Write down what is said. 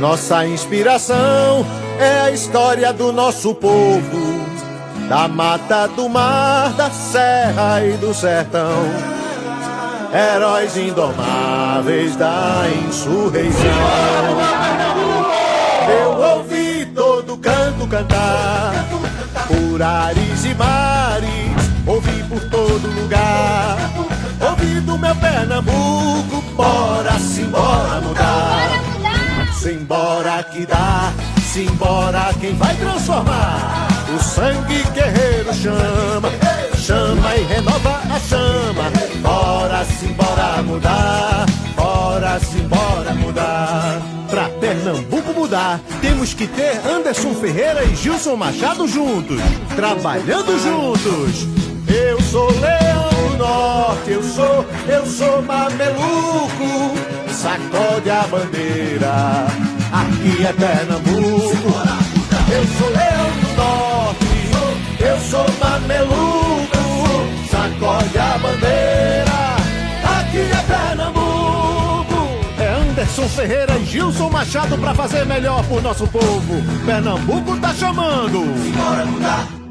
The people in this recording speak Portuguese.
Nossa inspiração é a história do nosso povo, da mata, do mar, da serra e do sertão. Heróis indomáveis da insurreição. Eu ouvi todo canto cantar, por ares e mares, ouvi por todo lugar. Ouvi do meu Pernambuco, bora, simbora mudar. Simbora que dá, simbora quem vai transformar. O sangue guerreiro chama, chama e renova a chama. Bora, simbora mudar, bora, simbora mudar. Pra Pernambuco mudar, temos que ter Anderson Ferreira e Gilson Machado juntos, trabalhando juntos. Eu eu sou mameluco, sacode a bandeira, aqui é Pernambuco. Eu sou Leão do Norte, eu sou mameluco, sacode a bandeira, aqui é Pernambuco. É Anderson Ferreira e Gilson Machado pra fazer melhor por nosso povo. Pernambuco tá chamando. Bora mudar.